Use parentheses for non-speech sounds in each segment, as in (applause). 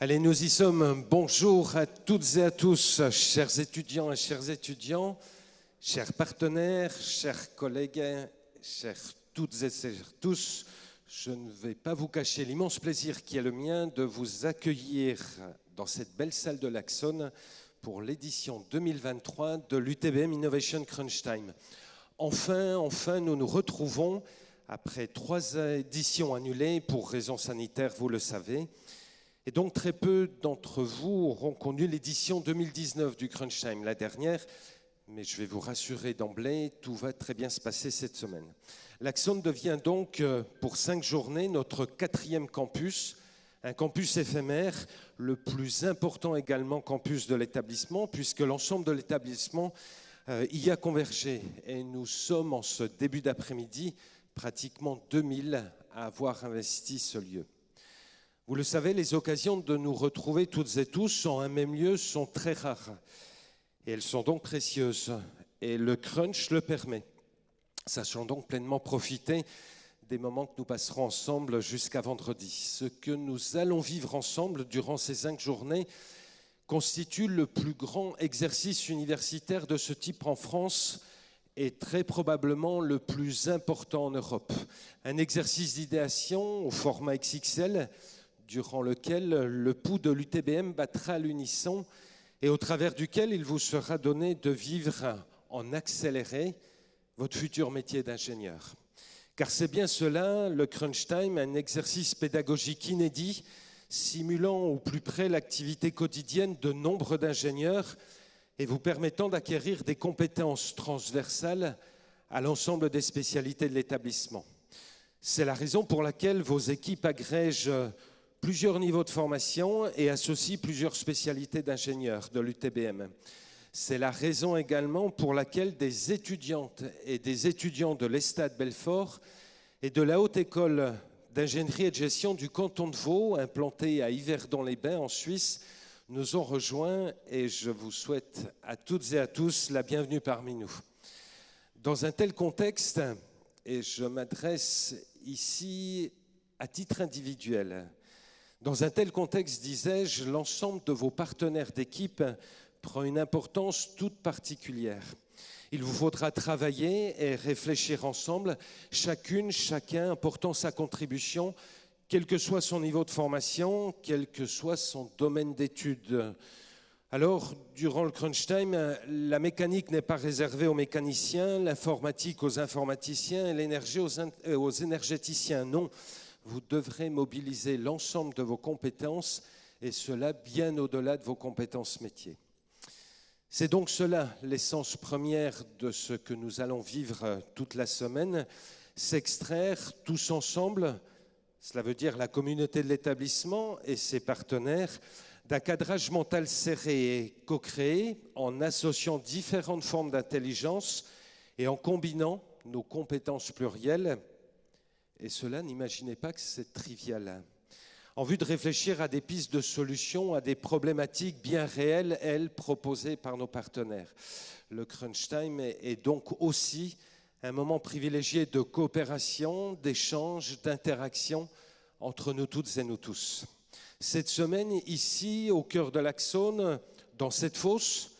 Allez. Nous y sommes. Bonjour à toutes et à tous, chers étudiants et chers étudiants, chers partenaires, chers collègues, chers toutes et chers tous. Je ne vais pas vous cacher l'immense plaisir qui est le mien de vous accueillir dans cette belle salle de l'Axon pour l'édition 2023 de l'UTBM Innovation Crunch Time. Enfin, enfin, nous nous retrouvons après trois éditions annulées pour raisons sanitaires, vous le savez. Et donc très peu d'entre vous auront connu l'édition 2019 du Crunch Time, la dernière, mais je vais vous rassurer d'emblée, tout va très bien se passer cette semaine. L'Axon devient donc euh, pour cinq journées notre quatrième campus, un campus éphémère, le plus important également campus de l'établissement, puisque l'ensemble de l'établissement euh, y a convergé. Et nous sommes en ce début d'après-midi pratiquement 2000 à avoir investi ce lieu. Vous le savez, les occasions de nous retrouver toutes et tous en un même lieu sont très rares. Et elles sont donc précieuses. Et le crunch le permet. Sachons donc pleinement profiter des moments que nous passerons ensemble jusqu'à vendredi. Ce que nous allons vivre ensemble durant ces cinq journées constitue le plus grand exercice universitaire de ce type en France est très probablement le plus important en Europe. Un exercice d'idéation au format XXL, durant lequel le pouls de l'UTBM battra à l'unisson et au travers duquel il vous sera donné de vivre en accéléré votre futur métier d'ingénieur. Car c'est bien cela, le crunch time, un exercice pédagogique inédit, simulant au plus près l'activité quotidienne de nombre d'ingénieurs et vous permettant d'acquérir des compétences transversales à l'ensemble des spécialités de l'établissement. C'est la raison pour laquelle vos équipes agrègent plusieurs niveaux de formation et associent plusieurs spécialités d'ingénieurs de l'UTBM. C'est la raison également pour laquelle des étudiantes et des étudiants de l'Estade Belfort et de la Haute École d'ingénierie et de gestion du canton de Vaud, implantée à Yverdon-les-Bains en Suisse, nous ont rejoints et je vous souhaite à toutes et à tous la bienvenue parmi nous. Dans un tel contexte, et je m'adresse ici à titre individuel, dans un tel contexte, disais-je, l'ensemble de vos partenaires d'équipe prend une importance toute particulière. Il vous faudra travailler et réfléchir ensemble, chacune, chacun apportant sa contribution quel que soit son niveau de formation, quel que soit son domaine d'études. Alors, durant le crunch time, la mécanique n'est pas réservée aux mécaniciens, l'informatique aux informaticiens et l'énergie aux, euh, aux énergéticiens. Non, vous devrez mobiliser l'ensemble de vos compétences et cela bien au-delà de vos compétences métiers. C'est donc cela l'essence première de ce que nous allons vivre toute la semaine, s'extraire tous ensemble cela veut dire la communauté de l'établissement et ses partenaires, d'un cadrage mental serré et co-créé en associant différentes formes d'intelligence et en combinant nos compétences plurielles. Et cela, n'imaginez pas que c'est trivial. En vue de réfléchir à des pistes de solutions à des problématiques bien réelles, elles, proposées par nos partenaires. Le crunch time est donc aussi un moment privilégié de coopération, d'échange, d'interaction entre nous toutes et nous tous. Cette semaine, ici, au cœur de l'Axone, dans cette fosse,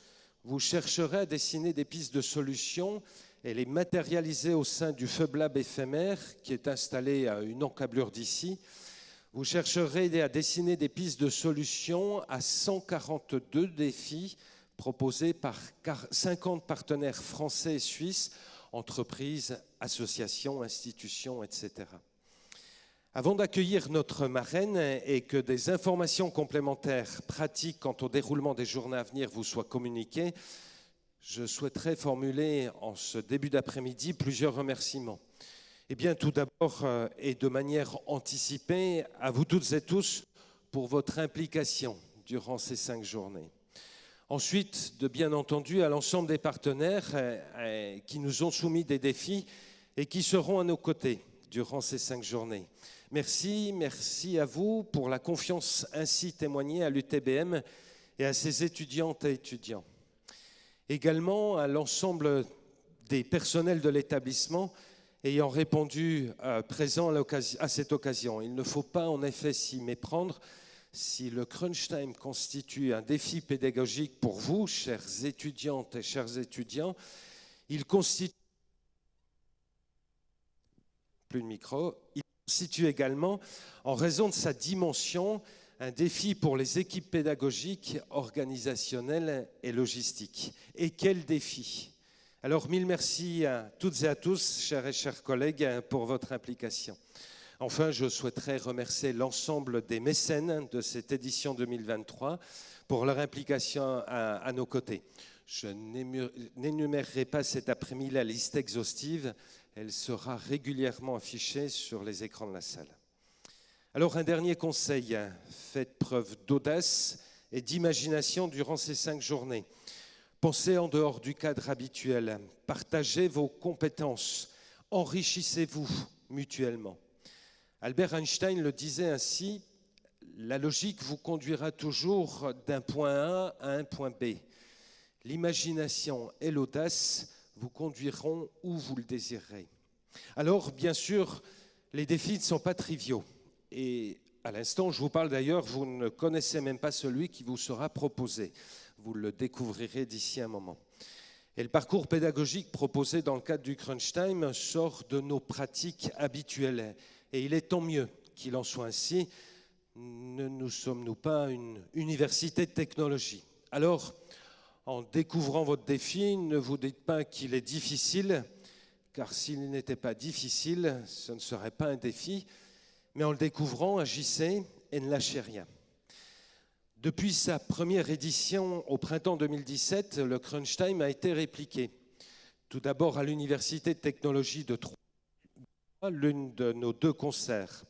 vous chercherez à dessiner des pistes de solutions et les matérialiser au sein du Fub Lab éphémère qui est installé à une encablure d'ici. Vous chercherez à dessiner des pistes de solutions à 142 défis proposés par 50 partenaires français et suisses entreprises, associations, institutions, etc. Avant d'accueillir notre marraine et que des informations complémentaires pratiques quant au déroulement des journées à venir vous soient communiquées, je souhaiterais formuler en ce début d'après-midi plusieurs remerciements. Eh bien, tout d'abord, euh, et de manière anticipée, à vous toutes et tous pour votre implication durant ces cinq journées. Ensuite, de bien entendu, à l'ensemble des partenaires euh, euh, qui nous ont soumis des défis et qui seront à nos côtés durant ces cinq journées. Merci, merci à vous pour la confiance ainsi témoignée à l'UTBM et à ses étudiantes et étudiants. Également à l'ensemble des personnels de l'établissement ayant répondu euh, présent à cette occasion. Il ne faut pas en effet s'y méprendre. Si le crunch time constitue un défi pédagogique pour vous, chers étudiantes et chers étudiants, il constitue. Il constitue également, en raison de sa dimension, un défi pour les équipes pédagogiques, organisationnelles et logistiques. Et quel défi Alors, mille merci à toutes et à tous, chers et chers collègues, pour votre implication. Enfin, je souhaiterais remercier l'ensemble des mécènes de cette édition 2023 pour leur implication à, nos côtés. Je n'énumérerai pas cet après-midi la liste exhaustive, elle sera régulièrement affichée sur les écrans de la salle. Alors un dernier conseil, faites preuve d'audace et d'imagination durant ces cinq journées. Pensez en dehors du cadre habituel, partagez vos compétences, enrichissez-vous mutuellement. Albert Einstein le disait ainsi, la logique vous conduira toujours d'un point A à un point B. L'imagination et l'audace vous conduiront où vous le désirerez. Alors, bien sûr, les défis ne sont pas triviaux. Et à l'instant, je vous parle d'ailleurs, vous ne connaissez même pas celui qui vous sera proposé. Vous le découvrirez d'ici un moment. Et le parcours pédagogique proposé dans le cadre du Crunch Time sort de nos pratiques habituelles et il est tant mieux qu'il en soit ainsi. Ne nous sommes-nous pas une université de technologie? Alors, en découvrant votre défi, ne vous dites pas qu'il est difficile, car s'il n'était pas difficile, ce ne serait pas un défi, mais en le découvrant, agissez et ne lâchez rien. Depuis sa première édition au printemps 2017, le Crunch Time a été répliqué. Tout d'abord à l'Université de technologie de Troyes l'une de nos deux concerts.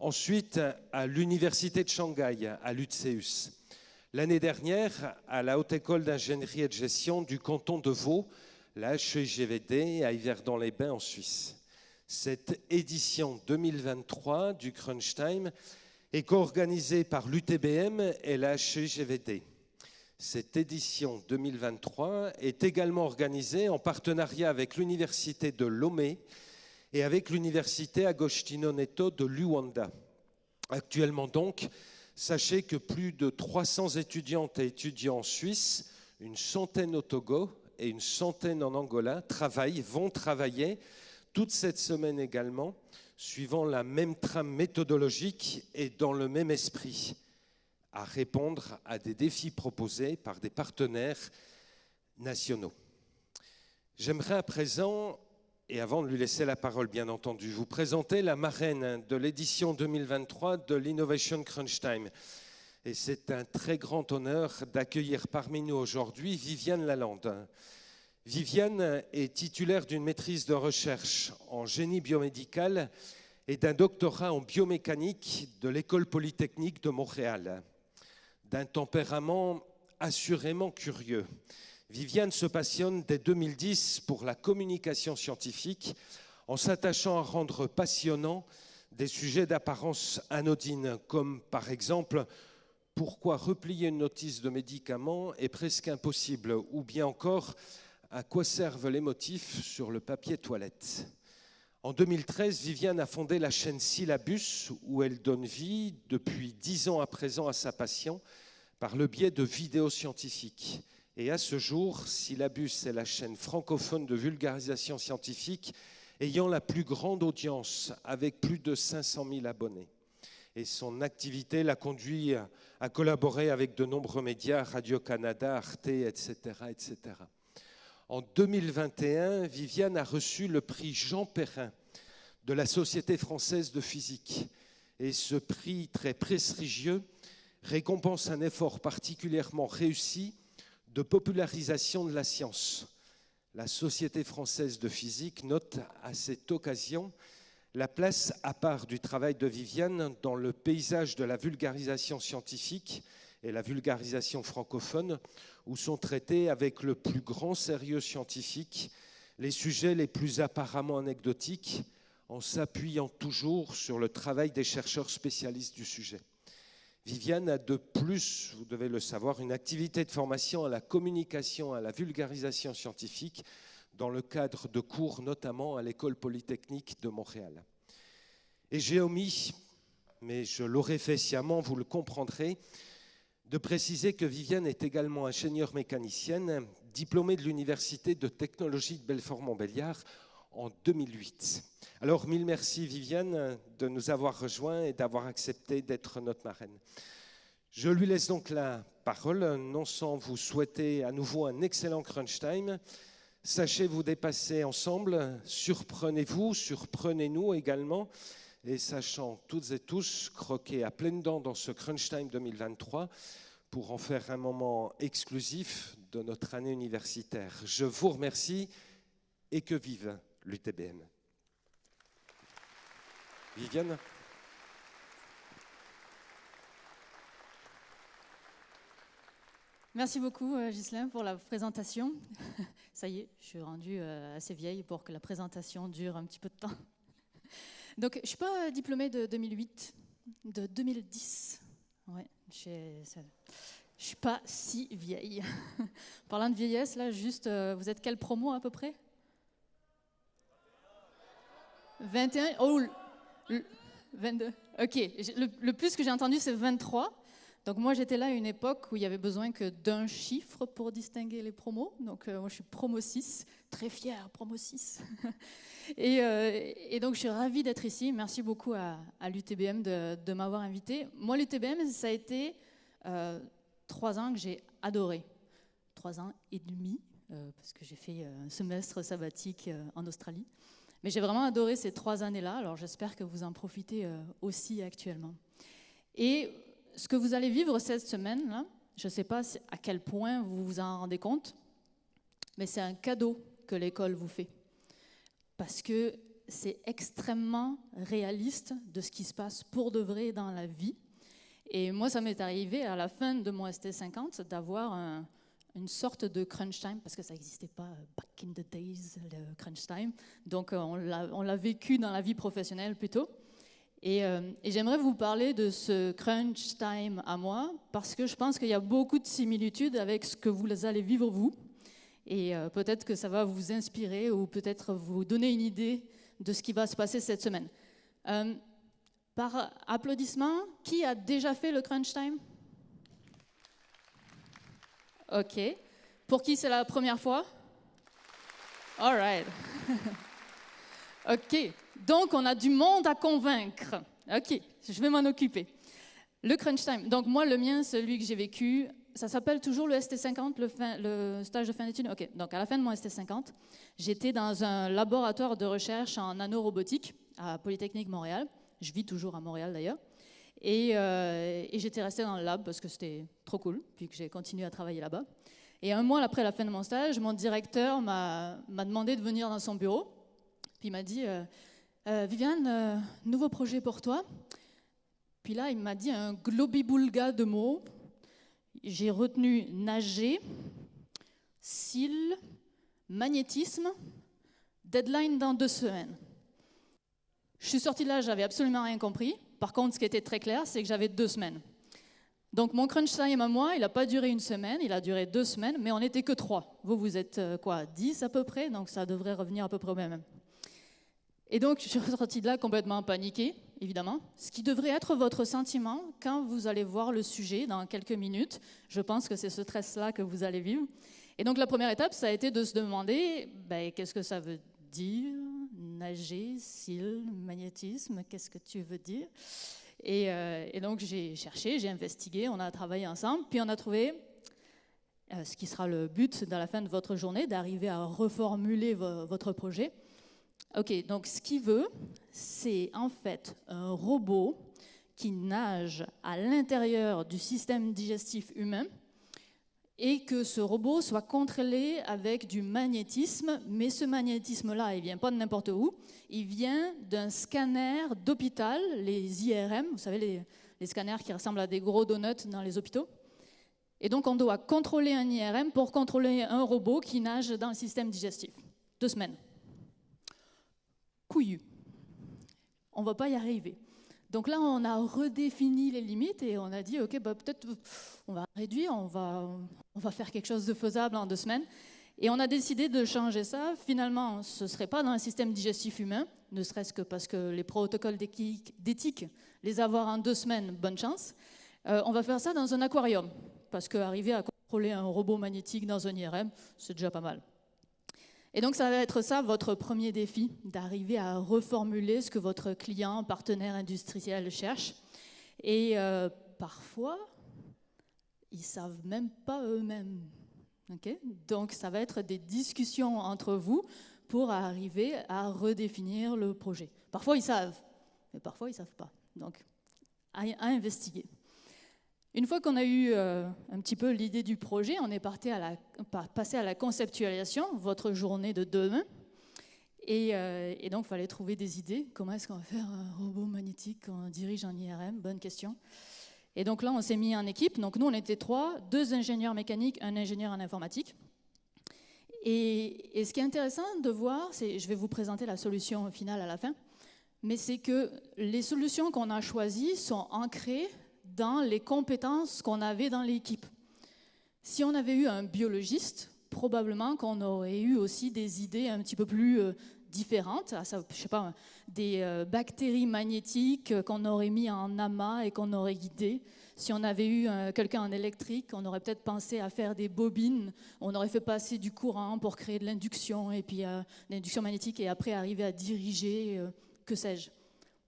Ensuite, à l'Université de Shanghai, à l'UTSEUS. L'année dernière, à la Haute École d'ingénierie et de gestion du canton de Vaud, la HEGVD, à Yverdon-les-Bains, en Suisse. Cette édition 2023 du Crunch Time est co-organisée par l'UTBM et la HEGVD. Cette édition 2023 est également organisée en partenariat avec l'Université de Lomé et avec l'université Agostino Neto de Luanda. Actuellement donc, sachez que plus de 300 étudiantes et étudiants en Suisse, une centaine au Togo et une centaine en Angola travaillent, vont travailler toute cette semaine également, suivant la même trame méthodologique et dans le même esprit, à répondre à des défis proposés par des partenaires nationaux. J'aimerais à présent et avant de lui laisser la parole, bien entendu, vous présenter la marraine de l'édition 2023 de l'Innovation Crunch Time. Et c'est un très grand honneur d'accueillir parmi nous aujourd'hui Viviane Lalande. Viviane est titulaire d'une maîtrise de recherche en génie biomédical et d'un doctorat en biomécanique de l'École polytechnique de Montréal. D'un tempérament assurément curieux. Viviane se passionne dès 2010 pour la communication scientifique en s'attachant à rendre passionnant des sujets d'apparence anodine, comme par exemple pourquoi replier une notice de médicament est presque impossible, ou bien encore à quoi servent les motifs sur le papier toilette. En 2013, Viviane a fondé la chaîne Syllabus, où elle donne vie depuis dix ans à présent à sa passion par le biais de vidéos scientifiques. Et à ce jour, Syllabus est la chaîne francophone de vulgarisation scientifique ayant la plus grande audience, avec plus de 500 000 abonnés. Et son activité l'a conduit à collaborer avec de nombreux médias, Radio-Canada, Arte, etc., etc. En 2021, Viviane a reçu le prix Jean Perrin de la Société française de physique. Et ce prix très prestigieux récompense un effort particulièrement réussi de popularisation de la science. La Société française de physique note à cette occasion la place à part du travail de Viviane dans le paysage de la vulgarisation scientifique et la vulgarisation francophone, où sont traités avec le plus grand sérieux scientifique les sujets les plus apparemment anecdotiques, en s'appuyant toujours sur le travail des chercheurs spécialistes du sujet. Viviane a de plus, vous devez le savoir, une activité de formation à la communication, à la vulgarisation scientifique dans le cadre de cours notamment à l'École polytechnique de Montréal. Et j'ai omis, mais je l'aurais fait sciemment, vous le comprendrez, de préciser que Viviane est également ingénieure mécanicienne, diplômée de l'Université de technologie de Belfort-Montbéliard en 2008. Alors, mille merci Viviane de nous avoir rejoints et d'avoir accepté d'être notre marraine. Je lui laisse donc la parole, non sans vous souhaiter à nouveau un excellent crunch time. Sachez vous dépasser ensemble, surprenez-vous, surprenez-nous également, et sachant toutes et tous croquer à pleines dents dans ce crunch time 2023 pour en faire un moment exclusif de notre année universitaire. Je vous remercie et que vive l'UTBM. Viviane Merci beaucoup, euh, Ghislain, pour la présentation. (laughs) Ça y est, je suis rendue euh, assez vieille pour que la présentation dure un petit peu de temps. (laughs) Donc, je ne suis pas diplômée de 2008, de 2010. Ouais, je ne suis pas si vieille. (laughs) Parlant de vieillesse, là, juste, euh, vous êtes quelle promo à peu près? 21 Oh, 22. Ok, le, plus que j'ai entendu, c'est 23. Donc moi, j'étais là à une époque où il y avait besoin que d'un chiffre pour distinguer les promos. Donc euh, moi, je suis promo 6, très fière, promo 6. (laughs) Euh, et, donc, je suis ravie d'être ici. Merci beaucoup à, l'UTBM de, m'avoir invité. Moi, l'UTBM, ça a été euh, trois ans que j'ai adoré. Trois ans et demi, parce que j'ai fait un semestre sabbatique en Australie. Mais j'ai vraiment adoré ces trois années-là. Alors, j'espère que vous en profitez aussi actuellement. Et ce que vous allez vivre cette semaine, là, je ne sais pas à quel point vous vous en rendez compte, mais c'est un cadeau que l'école vous fait. Parce que c'est extrêmement réaliste de ce qui se passe pour de vrai dans la vie. Et moi, ça m'est arrivé à la fin de mon ST50 d'avoir une sorte de crunch time, parce que ça n'existait pas back in the days, le crunch time. Donc, euh, on l'a vécu dans la vie professionnelle plutôt. Euh, et, j'aimerais vous parler de ce crunch time à moi, parce que je pense qu'il y a beaucoup de similitudes avec ce que vous allez vivre vous. Et euh, peut-être que ça va vous inspirer ou peut-être vous donner une idée de ce qui va se passer cette semaine. Euh, par applaudissement, qui a déjà fait le crunch time Ok. Pour qui c'est la première fois? All right. (laughs) ok. Donc, on a du monde à convaincre. OK, je vais m'en occuper. Le crunch time. Donc, moi, le mien, celui que j'ai vécu, ça s'appelle toujours le ST50, le, stage de fin d'études. OK, donc à la fin de mon ST50, j'étais dans un laboratoire de recherche en nanorobotique à Polytechnique Montréal. Je vis toujours à Montréal d'ailleurs. Et, euh, et j'étais restée dans le lab parce que c'était trop cool, puis que j'ai continué à travailler là-bas. Et un mois après la fin de mon stage, mon directeur m'a demandé de venir dans son bureau. Puis il m'a dit euh, euh, Viviane, nouveau projet pour toi. Puis là, il m'a dit un globiboulga de mots. J'ai retenu nager, cils, magnétisme, deadline dans deux semaines. Je suis sortie de là, j'avais absolument rien compris. Par contre, ce qui était très clair, c'est que j'avais deux semaines. Donc mon crunch time à moi, il n'a pas duré une semaine, il a duré deux semaines, mais on n'était que trois. Vous, vous êtes euh, quoi, dix à peu près, donc ça devrait revenir à peu près au même. Et donc, je suis ressortie de là complètement paniquée, évidemment. Ce qui devrait être votre sentiment quand vous allez voir le sujet dans quelques minutes. Je pense que c'est ce stress-là que vous allez vivre. Et donc, la première étape, ça a été de se demander ben, qu'est-ce que ça veut dire Nager, cils, magnétisme, qu'est-ce que tu veux dire et, euh, et, donc, j'ai cherché, j'ai investigué, on a travaillé ensemble, puis on a trouvé euh, ce qui sera le but dans la fin de votre journée, d'arriver à reformuler votre projet. Ok, donc ce qu'il veut, c'est en fait un robot qui nage à l'intérieur du système digestif humain et que ce robot soit contrôlé avec du magnétisme, mais ce magnétisme-là, il vient pas de n'importe où, il vient d'un scanner d'hôpital, les IRM, vous savez, les, scanners qui ressemblent à des gros donuts dans les hôpitaux. Et donc on doit contrôler un IRM pour contrôler un robot qui nage dans le système digestif. Deux semaines couillu. On ne va pas y arriver. Donc là, on a redéfini les limites et on a dit, OK, bah, peut-être on va réduire, on va, faire quelque chose de faisable en deux semaines. Et on a décidé de changer ça. Finalement, ce ne serait pas dans un système digestif humain, ne serait-ce que parce que les protocoles d'éthique, les avoir en deux semaines, bonne chance. Euh, on va faire ça dans un aquarium, parce qu'arriver à contrôler un robot magnétique dans un IRM, c'est déjà pas mal. Et donc ça va être ça votre premier défi, d'arriver à reformuler ce que votre client, partenaire industriel cherche. Et euh, parfois, ils savent même pas eux-mêmes. donc ça va être des discussions entre vous pour arriver à redéfinir le projet. Parfois ils savent, mais parfois ils savent pas. Donc à, investiguer. Une fois qu'on a eu euh, un petit peu l'idée du projet, on est parti à la, passé à la conceptualisation, votre journée de demain. Et, euh, et donc, il fallait trouver des idées. Comment est-ce qu'on va faire un robot magnétique quand on dirige un IRM Bonne question. Et donc là, on s'est mis en équipe. Donc nous, on était trois, deux ingénieurs mécaniques, un ingénieur en informatique. Et, ce qui est intéressant de voir, c'est, je vais vous présenter la solution finale à la fin, mais c'est que les solutions qu'on a choisies sont ancrées dans les compétences qu'on avait dans l'équipe. Si on avait eu un biologiste, probablement qu'on aurait eu aussi des idées un petit peu plus euh, différentes, ah, je sais pas, des euh, bactéries magnétiques qu'on aurait mis en amas et qu'on aurait guidé. Si on avait eu euh, quelqu'un en électrique, on aurait peut-être pensé à faire des bobines, on aurait fait passer du courant pour créer de l'induction et puis euh, l'induction magnétique et après arriver à diriger, que sais-je.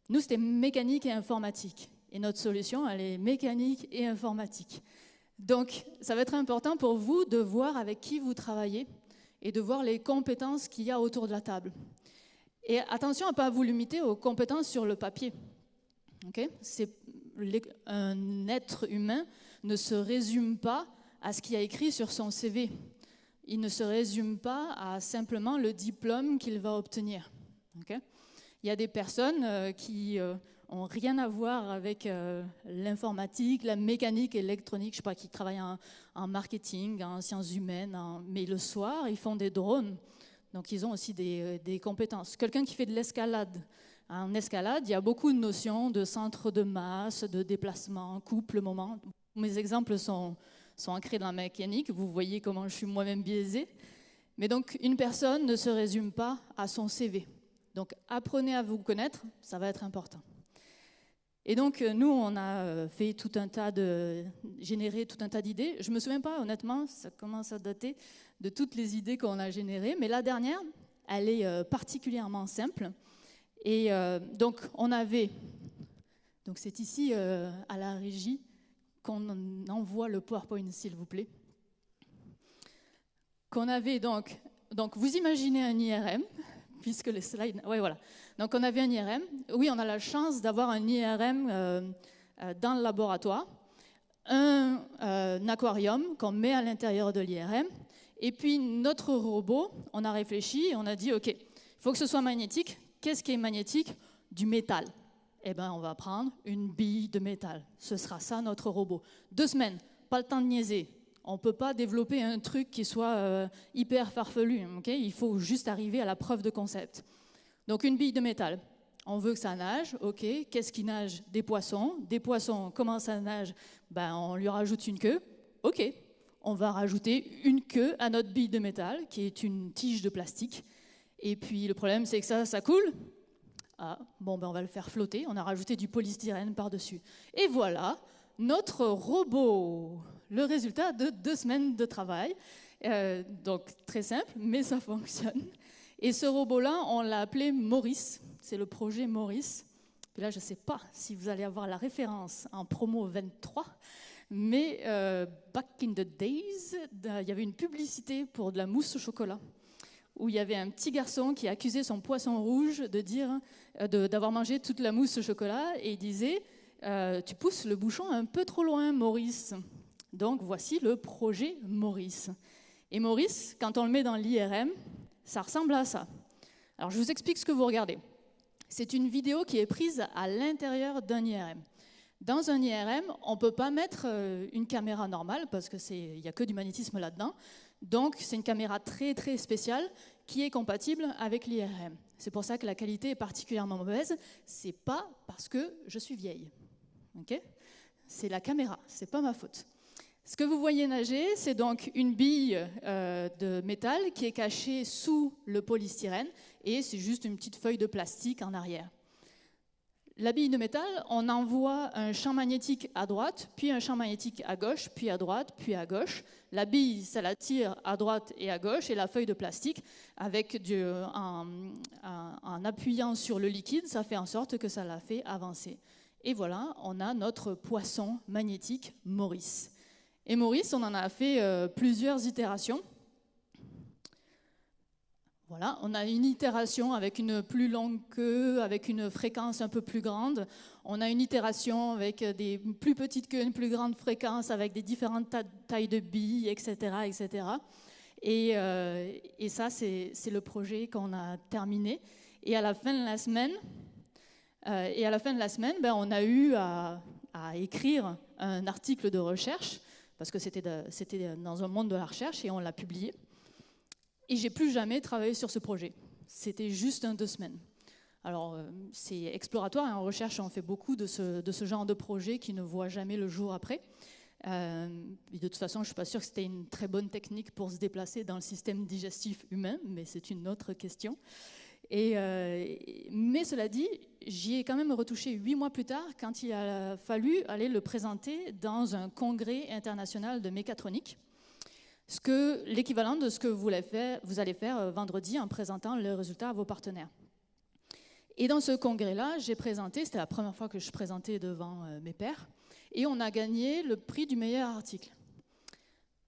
Nous, c'était mécanique et informatique. Et notre solution, elle est mécanique et informatique. Donc, ça va être important pour vous de voir avec qui vous travaillez et de voir les compétences qu'il y a autour de la table. Et attention à ne pas vous limiter aux compétences sur le papier. C'est un être humain ne se résume pas à ce qu'il a écrit sur son CV. Il ne se résume pas à simplement le diplôme qu'il va obtenir. Il y a des personnes euh, qui euh, ont rien à voir avec euh, l'informatique, la mécanique, l'électronique, je sais pas, qui travaillent en, marketing, en sciences humaines, mais le soir, ils font des drones. Donc, ils ont aussi des, des compétences. Quelqu'un qui fait de l'escalade. En escalade, il y a beaucoup de notions de centre de masse, de déplacement, couple, moment. Mes exemples sont, sont ancrés dans la mécanique. Vous voyez comment je suis moi-même biaisé. Mais donc, une personne ne se résume pas à son CV. Donc, apprenez à vous connaître, ça va être important. Et donc, euh, nous, on a euh, fait tout un tas de. généré tout un tas d'idées. Je ne me souviens pas, honnêtement, ça commence à dater de toutes les idées qu'on a générées. Mais la dernière, elle est euh, particulièrement simple. Et donc, on avait. Donc, c'est ici, à la régie, qu'on envoie le PowerPoint, s'il vous plaît. Qu'on avait donc. Donc, vous imaginez un IRM, puisque les slides. Oui, voilà. Donc on avait un IRM. Oui, on a la chance d'avoir un IRM euh, euh, dans le laboratoire, un, euh, un aquarium qu'on met à l'intérieur de l'IRM, et puis notre robot, on a réfléchi et on a dit, OK, il faut que ce soit magnétique. Qu'est-ce qui est magnétique? Du métal. Eh bien, on va prendre une bille de métal. Ce sera ça notre robot. Deux semaines, pas le temps de niaiser. On ne peut pas développer un truc qui soit hyper farfelu. il faut juste arriver à la preuve de concept. Donc une bille de métal. On veut que ça nage, ok? Qu'est-ce qui nage? Des poissons. Des poissons, comment ça nage? Ben, On lui rajoute une queue. Ok? On va rajouter une queue à notre bille de métal, qui est une tige de plastique. Et puis le problème, c'est que ça, ça coule. Ah, bon, ben on va le faire flotter. On a rajouté du polystyrène par-dessus. Et voilà, notre robot. Le résultat de deux semaines de travail. Euh, donc très simple, mais ça fonctionne. Et ce robot-là, on l'a appelé Maurice. C'est le projet Maurice. Là, je ne sais pas si vous allez avoir la référence en promo 23, mais euh, back in the days, il y avait une publicité pour de la mousse au chocolat où il y avait un petit garçon qui accusait son poisson rouge de dire euh, d'avoir mangé toute la mousse au chocolat et il disait tu pousses le bouchon un peu trop loin Maurice donc voici le projet Maurice et Maurice quand on le met dans l'IRM ça ressemble à ça. Alors je vous explique ce que vous regardez. C'est une vidéo qui est prise à l'intérieur d'un IRM. Dans un IRM, on ne peut pas mettre euh, une caméra normale parce qu'il n'y a que du magnétisme là-dedans. Donc c'est une caméra très très spéciale qui est compatible avec l'IRM. C'est pour ça que la qualité est particulièrement mauvaise. C'est pas parce que je suis vieille. c'est la caméra, c'est pas ma faute. Ce que vous voyez nager, c'est donc une bille euh, de métal qui est cachée sous le polystyrène et c'est juste une petite feuille de plastique en arrière. La bille de métal, on envoie un champ magnétique à droite, puis un champ magnétique à gauche, puis à droite, puis à gauche. La bille, ça la tire à droite et à gauche, et la feuille de plastique, avec du, appuyant sur le liquide, ça fait en sorte que ça la fait avancer. Et voilà, on a notre poisson magnétique Maurice. Et Maurice, on en a fait euh, plusieurs itérations. Voilà, on a une itération avec une plus longue queue, avec une fréquence un peu plus grande. On a une itération avec des plus petites queues, une plus grande fréquence, avec des différentes tailles de billes, etc. etc. Et, euh, et ça, c'est le projet qu'on a terminé. Et à la fin de la semaine, euh, et à la fin de la semaine, ben, on a eu à, écrire un article de recherche, parce que c'était dans un monde de la recherche, et on l'a publié. Et j'ai plus jamais travaillé sur ce projet. C'était juste un deux semaines. Alors, euh, c'est exploratoire et en recherche, on fait beaucoup de ce, genre de projet qui ne voit jamais le jour après. Euh, de toute façon, je ne suis pas sûre que c'était une très bonne technique pour se déplacer dans le système digestif humain, mais c'est une autre question. Euh, mais cela dit, j'y ai quand même retouché huit mois plus tard quand il a fallu aller le présenter dans un congrès international de mécatronique ce que l'équivalent de ce que vous allez faire, vous allez faire euh, vendredi en présentant les résultats à vos partenaires. Et dans ce congrès-là, j'ai présenté, c'était la première fois que je présentais devant euh, mes pairs, et on a gagné le prix du meilleur article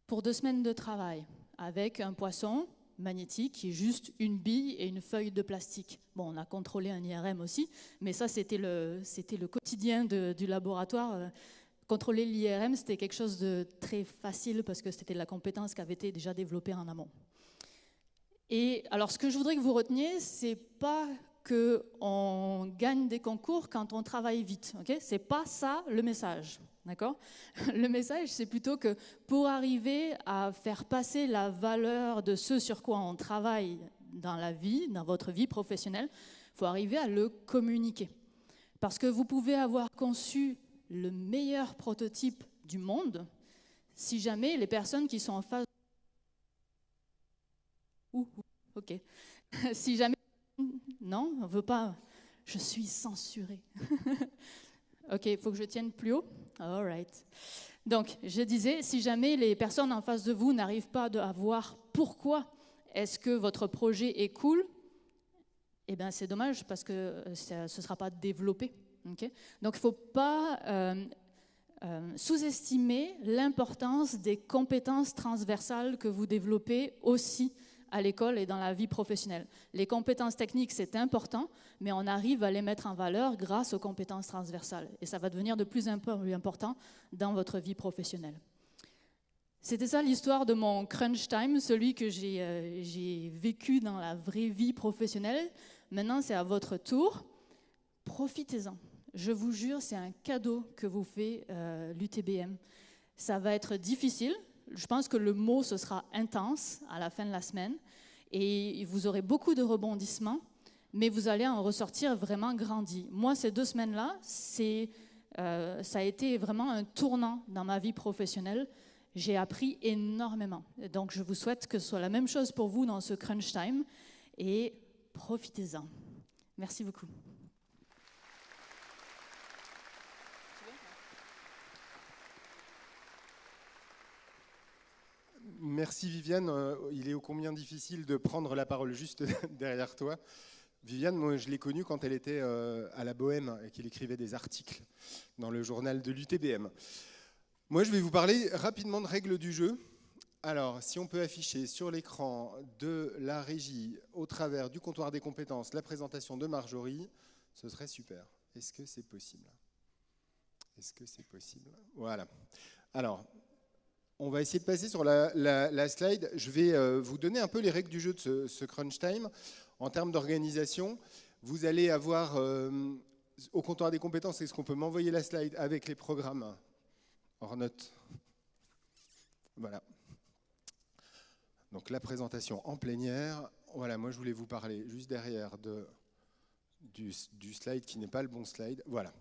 pour deux semaines de travail avec un poisson magnétique qui est juste une bille et une feuille de plastique. Bon, on a contrôlé un IRM aussi, mais ça c'était le, quotidien du laboratoire. Euh, Contrôler l'IRM, c'était quelque chose de très facile parce que c'était la compétence qui avait été déjà développée en amont. Et alors, ce que je voudrais que vous reteniez, c'est pas qu'on gagne des concours quand on travaille vite. Ok? C'est pas ça le message. D'accord? Le message, c'est plutôt que pour arriver à faire passer la valeur de ce sur quoi on travaille dans la vie, dans votre vie professionnelle, il faut arriver à le communiquer. Parce que vous pouvez avoir conçu le meilleur prototype du monde si jamais les personnes qui sont en face... Ouh, ok. (laughs) si jamais... Non, on ne veut pas... Je suis censurée. (laughs) ok, il faut que je tienne plus haut. All right. Donc, je disais, si jamais les personnes en face de vous n'arrivent pas à voir pourquoi est-ce que votre projet est cool, eh bien, c'est dommage parce que euh, ce ne sera pas développé. Donc il ne faut pas euh, euh, sous-estimer l'importance des compétences transversales que vous développez aussi à l'école et dans la vie professionnelle. Les compétences techniques, c'est important, mais on arrive à les mettre en valeur grâce aux compétences transversales. Et ça va devenir de plus en plus important dans votre vie professionnelle. C'était ça l'histoire de mon crunch time, celui que j'ai euh, vécu dans la vraie vie professionnelle. Maintenant, c'est à votre tour. Profitez-en. Je vous jure, c'est un cadeau que vous fait euh, l'UTBM. Ça va être difficile. Je pense que le mot, ce sera intense à la fin de la semaine. Et vous aurez beaucoup de rebondissements, mais vous allez en ressortir vraiment grandi. Moi, ces deux semaines-là, euh, ça a été vraiment un tournant dans ma vie professionnelle. J'ai appris énormément. Donc, je vous souhaite que ce soit la même chose pour vous dans ce crunch time. Et profitez-en. Merci beaucoup. Merci Viviane. Euh, il est ô combien difficile de prendre la parole juste (laughs) derrière toi? Viviane, moi je l'ai connue quand elle était euh, à la Bohème et qu'elle écrivait des articles dans le journal de l'UTBM. Moi je vais vous parler rapidement de règles du jeu. Alors, si on peut afficher sur l'écran de la régie, au travers du comptoir des compétences, la présentation de Marjorie, ce serait super. Est-ce que c'est possible? Est-ce que c'est possible? Voilà. Alors, on va essayer de passer sur la, slide. Je vais euh, vous donner un peu les règles du jeu de ce, crunch time. En termes d'organisation, vous allez avoir euh, au comptoir des compétences, est-ce qu'on peut m'envoyer la slide avec les programmes hors note? Voilà. Donc la présentation en plénière. Voilà, moi je voulais vous parler juste derrière de, du, du slide qui n'est pas le bon slide. Voilà.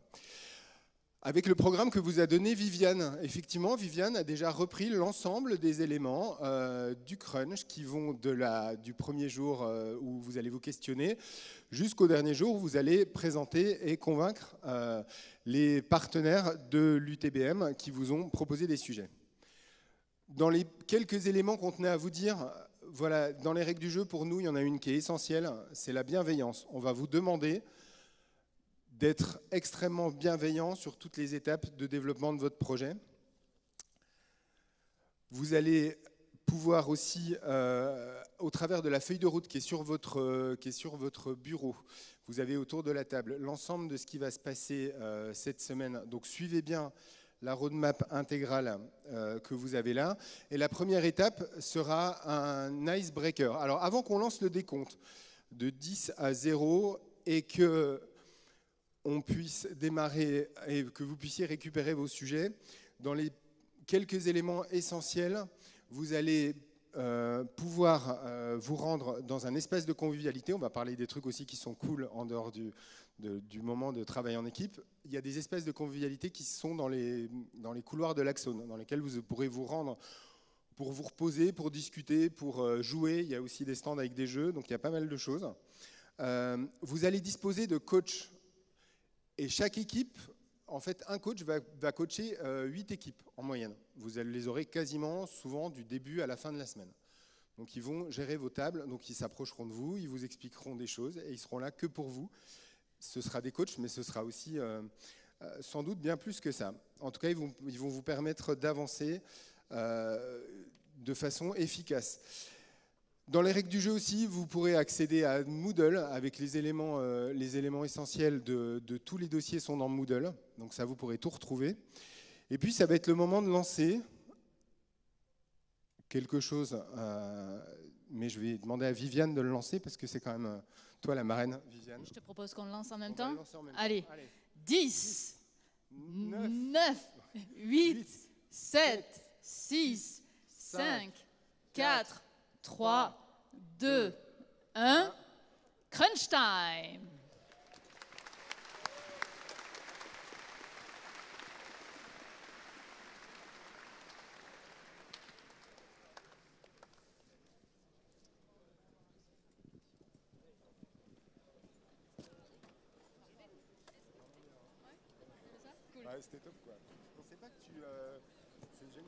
Avec le programme que vous a donné Viviane. Effectivement, Viviane a déjà repris l'ensemble des éléments euh, du crunch qui vont de la, du premier jour euh, où vous allez vous questionner jusqu'au dernier jour où vous allez présenter et convaincre euh, les partenaires de l'UTBM qui vous ont proposé des sujets. Dans les quelques éléments qu'on tenait à vous dire, voilà, dans les règles du jeu, pour nous, il y en a une qui est essentielle, c'est la bienveillance. On va vous demander d'être extrêmement bienveillant sur toutes les étapes de développement de votre projet. Vous allez pouvoir aussi, euh, au travers de la feuille de route qui est, sur votre, euh, qui est sur votre bureau, vous avez autour de la table l'ensemble de ce qui va se passer euh, cette semaine. Donc suivez bien la roadmap intégrale que vous avez là. Et la première étape sera un icebreaker. Alors avant qu'on lance le décompte de 10 à 0 et que on puisse démarrer et que vous puissiez récupérer vos sujets. Dans les quelques éléments essentiels, vous allez euh, pouvoir euh, vous rendre dans un espace de convivialité. On va parler des trucs aussi qui sont cool en dehors du, moment de travail en équipe. Il y a des espaces de convivialité qui sont dans les, dans les couloirs de l'Axone, dans lesquels vous pourrez vous rendre pour vous reposer, pour discuter, pour euh, jouer. Il y a aussi des stands avec des jeux, donc il y a pas mal de choses. vous allez disposer de coachs et chaque équipe, en fait, un coach va, coacher euh, huit équipes en moyenne. Vous les aurez quasiment souvent du début à la fin de la semaine. Donc ils vont gérer vos tables, donc ils s'approcheront de vous, ils vous expliqueront des choses et ils seront là que pour vous. Ce sera des coachs, mais ce sera aussi euh, euh, sans doute bien plus que ça. En tout cas, ils vont, ils vont vous permettre d'avancer de façon efficace. Dans les règles du jeu aussi, vous pourrez accéder à Moodle avec les éléments, euh, les éléments essentiels de, tous les dossiers sont dans Moodle. Donc ça, vous pourrez tout retrouver. Et puis, ça va être le moment de lancer quelque chose. Euh, mais je vais demander à Viviane de le lancer parce que c'est quand même euh, toi la marraine, Viviane. Je te propose qu'on le lance en même, temps. Allez. 10, 9, 8, 7, 6, 5, 4, 3, 2, 1. Crunch time. Ouais, c'était top quoi. Je pensais pas que tu. Euh...